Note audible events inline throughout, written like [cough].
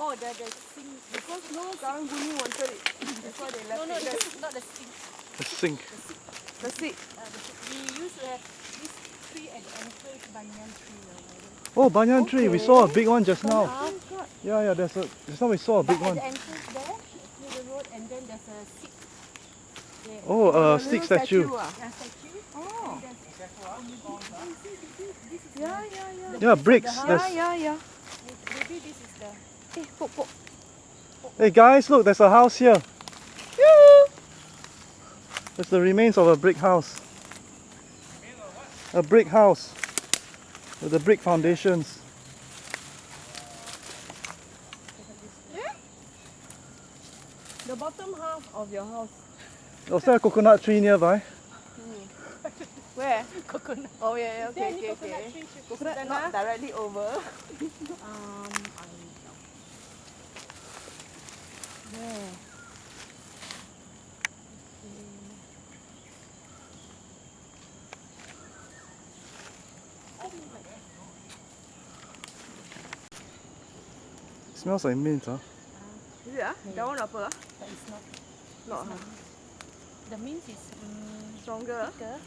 Oh, the the sink. Because no Karang Guni wanted it. That's why they left No, no, it there. the, not the sink. The sink. The seat. Uh, the sink. We use uh, this tree at the entrance, banyan tree. or. Oh, banyan tree. We saw a big one just now. Oh Yeah, yeah. There's a. Just now we saw a big but one. at the entrance there, near the road, and then there's a stick. There. Oh, The a little stick statue. ah. Yeah, statue. Oh. And there's, maybe, you see, this, this is Yeah, yeah, yeah. Yeah, bricks. Yeah, yeah, yeah. maybe this is the. Eh, pok, pok. Hey guys, look. There's a house here. There's the remains of a brick house. A brick house with the brick foundations. The bottom half of your house. Was there a coconut tree nearby? [laughs] Where? Coconut. Oh yeah, yeah Is there okay, any okay, coconut okay. tree? Coconut Susanna? not directly over. [laughs] Um, I Where? smells like mint, huh? Is it ah? That one apa ah? But it's not. Not it's not. The mint is um, Stronger ah? thicker.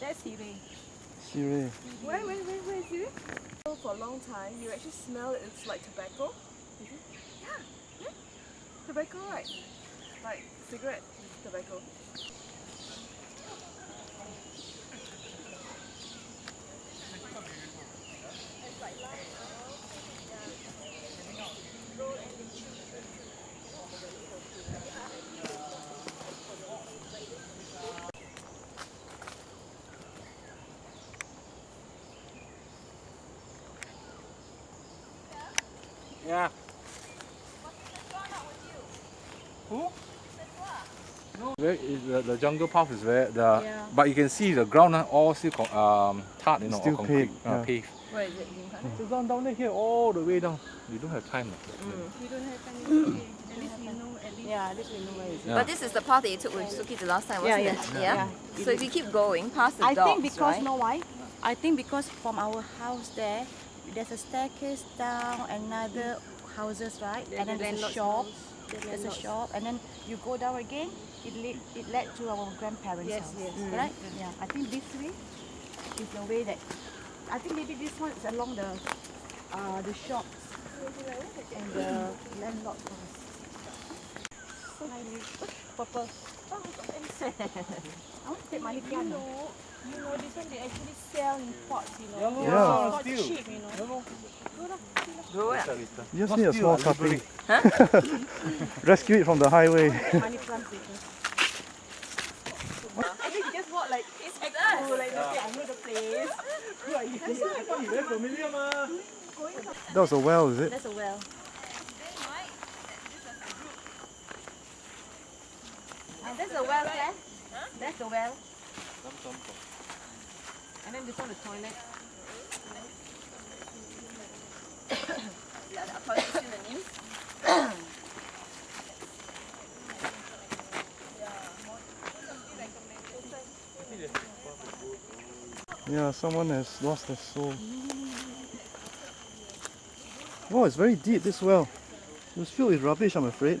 That's sirih. Wait, wait, wait, where is it? For a long time, you actually smell it, it's like tobacco. Yeah. yeah. Tobacco, right? Like cigarette tobacco. Yeah. Who? No. Very, the, the jungle path is very the Yeah. but you can see the ground uh, all still con- um tarred, you know, Still or concrete, paved, uh, yeah. paved. Where is it? Lim So down down there here all the way down. You don't have time. uh. We don't have time. it's. [coughs] At least we know. At least. Yeah, this we know where is it. Yeah. But this is the path that you took with Suki the last time, wasn't Yeah, it? yeah, Yeah. yeah. So if you keep going past the I dogs, think because right? know why? I think because from our house there, there's a staircase down another houses, right? and then there's a shop. There's a shop, and then you go down again. It led it led to our grandparents' Yes, house, yes. right? Yeah. I think this way is the way that. I think maybe this one is along the uh, the shops and the landlord's house. So. Purple. Oh, got insect. I want to take money plant. You know, you know, this one they actually sell in pots, you know. Yeah, Yeah. Not still. cheap, you know. Grow it. You just need a small Not still, cutting. [laughs] [laughs] Rescue it from the highway. Money plant. [laughs] I think you just walk like It's like, cool, us. like okay, I know the place. That was a well, is it? That's a well. And that's the well eh? there. That's the well. And then this one the toilet. Yeah, the toilet is in the news. Yeah, someone has lost their soul. Wow, it's very deep, this well. It was filled with rubbish, I'm afraid.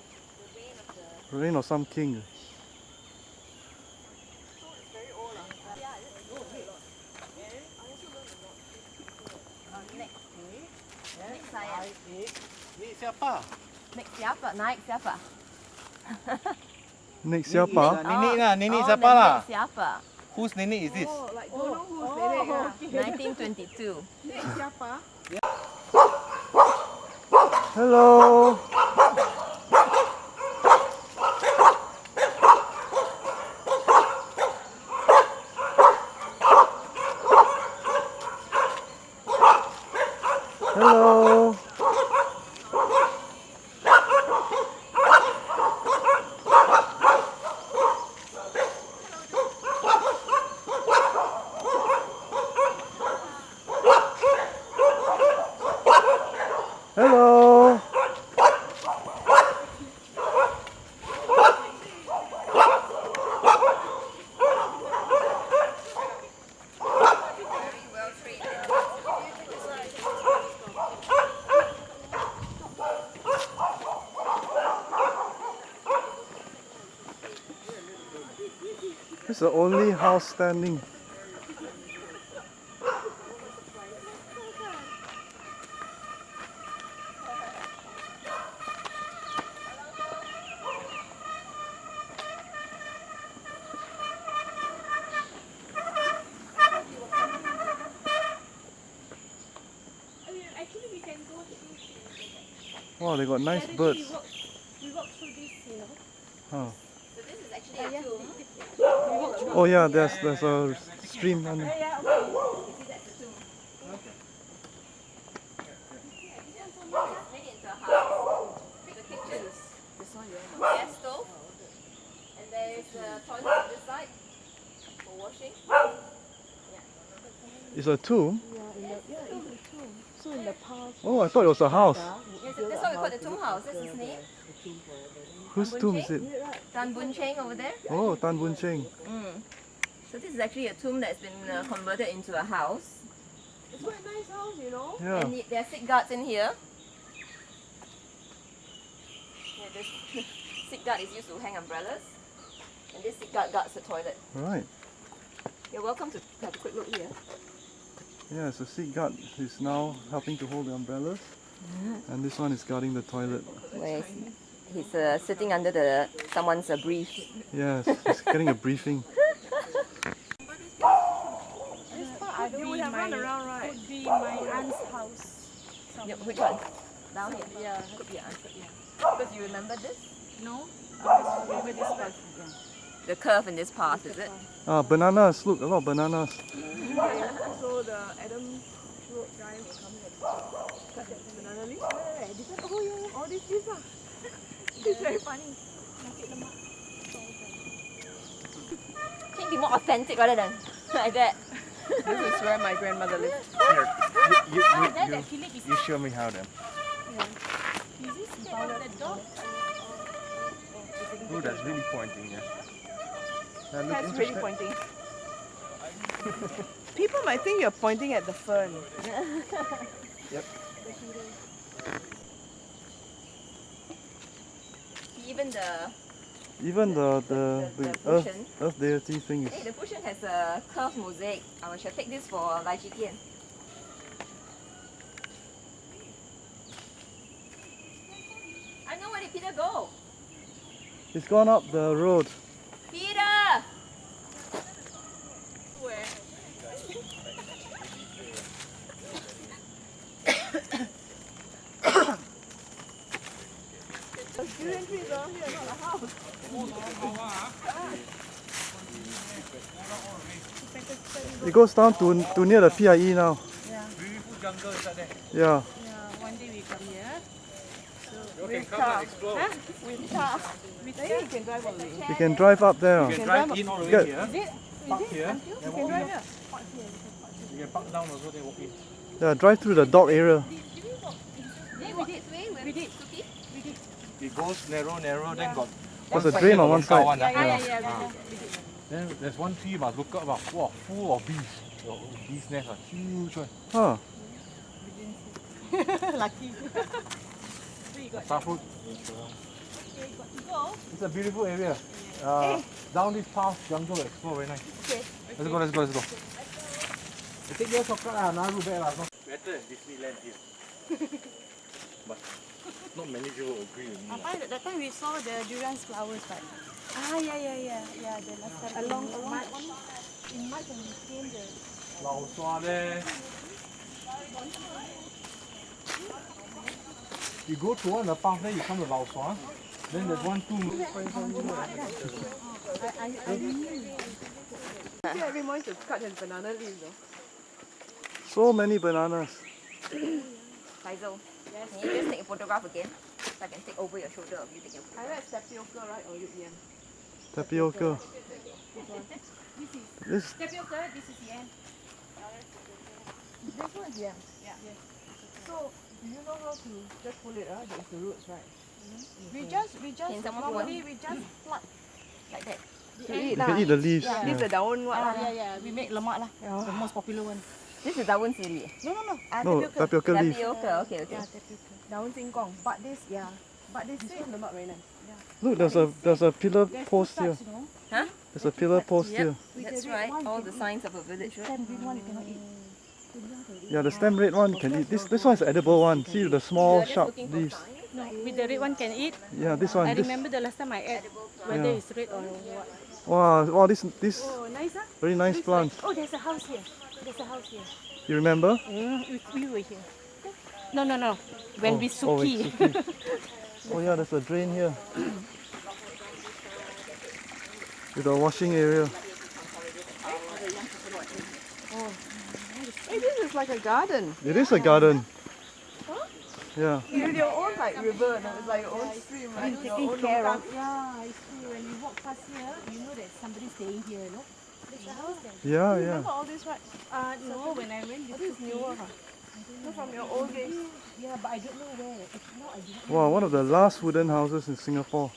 Reign of some king. Next saya. Ni siapa? Next siapa? Naik siapa? Next siapa? Nenek lah, nenek oh, siapa nenek lah? siapa? Whose nenek is this? Oh, like don't know who's nenek ah. 1922. Nenek siapa? Hello. Hello. The only house standing. Actually, we can. Wow, they got nice birds. We walk through this, you know. Oh. So this is actually a tomb. Oh yeah, there's there's a stream on You a tomb. It's a. The kitchen. This one, yeah. And there's a toilet on this side for washing. It's a tomb. Yeah, in the, yeah, in the tomb. So in the past, Oh, I thought it was a house. Yes, that's why we call it the tomb house. That's his name. Whose tomb is it? Tan Boon Cheng over there. Oh, Tan Boon Cheng. Mm. So this is actually a tomb that's been uh, converted into a house. it's quite a nice house, you know. Yeah. And the- there are Sikh guards in here. Yeah, this [laughs] Sikh guard is used to hang umbrellas. And this Sikh guard guards the toilet. Right. You're welcome to have a quick look here. Yeah, so Sikh guard is now helping to hold the umbrellas. And this one is guarding the toilet. Where he's, he's uh, sitting under the someone's uh, brief. Yes, he's getting a briefing. [laughs] You would have run around, right? Would be my aunt's house. Yeah, which one? Down here. Yeah. Could be an answer, yeah. Because you remember this? No? I remember this part. Yeah. The curve in this path, is it? Ah, bananas. Look, a lot of bananas. So the Adam Road guy will come here cut that banana leaf. Right, this one, oh yeah, yeah, all these leaves ah. This is very funny. Can you be more authentic rather than like that? This is where my grandmother lived. Here, you, you, that, you, that Philip is you show me how then. is this the dog? Oh, that's really pointing, yeah. That That's really pointing. [laughs] People might think you're pointing at the fern. Yep. Even the Even the the, The- the, the earth, earth deity thing hey, the cushion has a curved mosaic. I shall take this for Lai Chee Kien. I know where did Peter go. It's gone up the road. Peter! Durian trees around here, not a house. It goes down to to near the PIE now. Beautiful jungle inside there. Yeah. Yeah, one day we come here. So You can come and explore. With car. With car. you can drive away. You can drive up there. You can drive in all the way Good. here. Is it? Park here. Then You can walk drive in. here. You can park down also, then walk in. Yeah, drive through the dog area. Did we did we? We did. Suki? It goes narrow, narrow, then got There's one a side drain on one one side. one, ah. Yeah, yeah, yeah. Ah. Then there's one tree you must look up about wow, full of bees. Oh, bees nest are huge one. Huh. [laughs] Lucky. [laughs] Starfruit. Go. It's a beautiful area. Uh, Down this path, jungle explore very nice. Okay. Let's go, let's go, let's go. You take your shortcut lah, Naru back lah. Better than Disneyland here. [laughs] but not many people agree with me. lah. Apa, that time we saw the durian flowers, right? Ah, yeah, yeah, yeah. Yeah, the last. Along, along March. In March when we came, the Lao Sua there. You go to one of the path, then you come to Lao Sua. Then there's one tomb. See, every morning to cut his banana leaves. So many bananas. [coughs] Faisal, can you just take a photograph again? So I can take over your shoulder of you taking a I photograph. read tapioca, right? Or yam. Tapioca. This Tapioca, this is yam. This one is yam. Yeah. So, do you know how to just pull it out? There's the roots, right? We just, we just, Can someone normally we just pluck like that. To eat you can eat the leaves. Yeah. This is the daun what? Ah, lah. yeah, yeah, we make lemak lah. The most popular one. This is daun siri. No, no, no. Ah, No, tapioca leaf. Tapioca, okay, okay. Yeah, tapioca. Daun singkong. But this, yeah. But this This one lemak very nice. Look, there's a there's a pillar there's post here. types, you know. Huh? There's a pillar post Yep. here. That's right. All the signs of a village. The stem green one you cannot eat. Yeah, the stem red one can eat. This this one's edible one. See the small sharp leaves. No, with the red one can eat. Yeah, this I one. This, remember the last time I ate, whether Yeah. it's red or what. wow, wow, this this Oh, nice ah. very nice plants. Oh, there's a house here. There's a house here. You remember? Mm, we, we were here. No, no, no. When oh, we Oh, suki. Suki. [laughs] oh yeah, there's a drain here. [clears throat] With a washing area. Hey, this is like a garden. It is a garden. Yeah. With your own like river, no? it's like your own stream, right? Your Taking care of. Yeah, it's true. When you walk past here, you know that somebody's staying here, you know. There's a house there. Yeah, yeah. remember all this, right? uh, no, when I went this is newer, huh? No, from your old days. Yeah, but I don't know where. If I do not Wow, one of the last wooden houses in Singapore.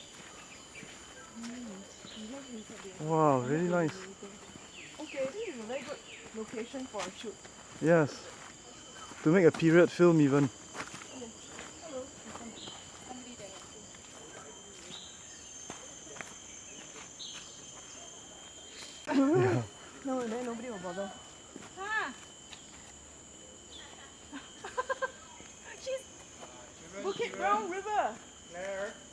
Wow, really nice. Okay, this is a very good location for a shoot. Yes. To make a period film even. Brown River. Let's